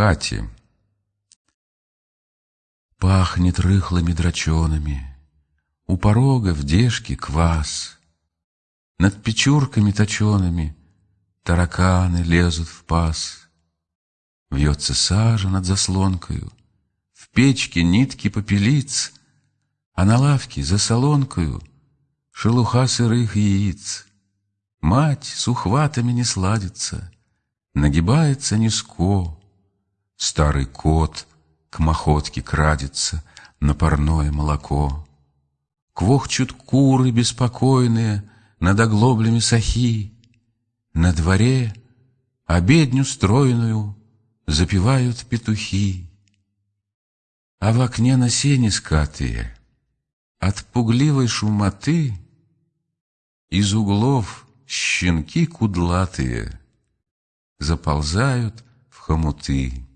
хате. Пахнет рыхлыми драчонами, У порога в дежке квас. Над печурками точеными Тараканы лезут в паз. Вьется сажа над заслонкою, В печке нитки попелиц, А на лавке за солонкою Шелуха сырых яиц. Мать с ухватами не сладится, Нагибается низко. Старый кот к махотке крадется На парное молоко. Квохчут куры беспокойные Над оглоблями сахи. На дворе обедню стройную Запевают петухи. А в окне на сене скатые От пугливой шумоты Из углов щенки кудлатые Заползают в хомуты.